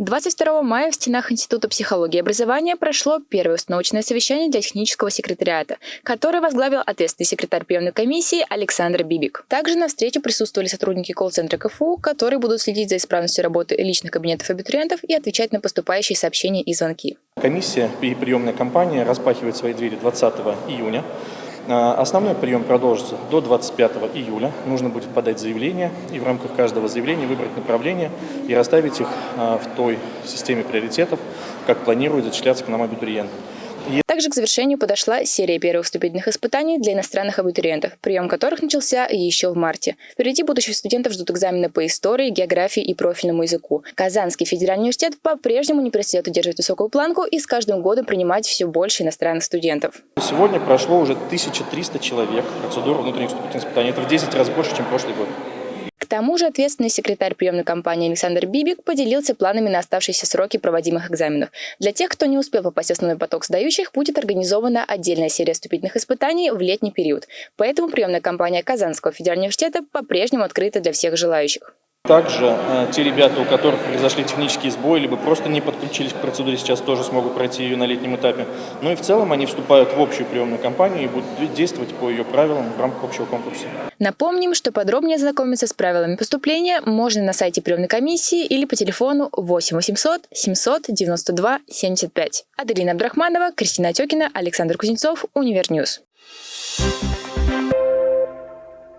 22 мая в стенах Института психологии и образования прошло первое установочное совещание для технического секретариата, которое возглавил ответственный секретарь приемной комиссии Александр Бибик. Также на встрече присутствовали сотрудники колл-центра КФУ, которые будут следить за исправностью работы личных кабинетов абитуриентов и отвечать на поступающие сообщения и звонки. Комиссия и приемная компания распахивает свои двери 20 июня. А, основной прием продолжится до 25 июля. Нужно будет подать заявление и в рамках каждого заявления выбрать направление и расставить их а, в той системе приоритетов, как планирует зачисляться к нам абитуриент. Также к завершению подошла серия первых вступительных испытаний для иностранных абитуриентов, прием которых начался еще в марте. Впереди будущих студентов ждут экзамены по истории, географии и профильному языку. Казанский федеральный университет по-прежнему не перестает удерживать высокую планку и с каждым годом принимать все больше иностранных студентов. Сегодня прошло уже 1300 человек процедуру внутренних вступительных испытаний. Это в 10 раз больше, чем прошлый год тому же ответственный секретарь приемной компании Александр Бибик поделился планами на оставшиеся сроки проводимых экзаменов. Для тех, кто не успел попасть в основной поток сдающих, будет организована отдельная серия вступительных испытаний в летний период. Поэтому приемная компания Казанского федерального университета по-прежнему открыта для всех желающих. Также э, те ребята, у которых произошли технические сбои, либо просто не подключились к процедуре, сейчас тоже смогут пройти ее на летнем этапе. Ну и в целом они вступают в общую приемную кампанию и будут действовать по ее правилам в рамках общего конкурса. Напомним, что подробнее знакомиться с правилами поступления можно на сайте приемной комиссии или по телефону 8 800 792 75. Аделина Абдрахманова, Кристина Отекина, Александр Кузнецов, Univer News. Thank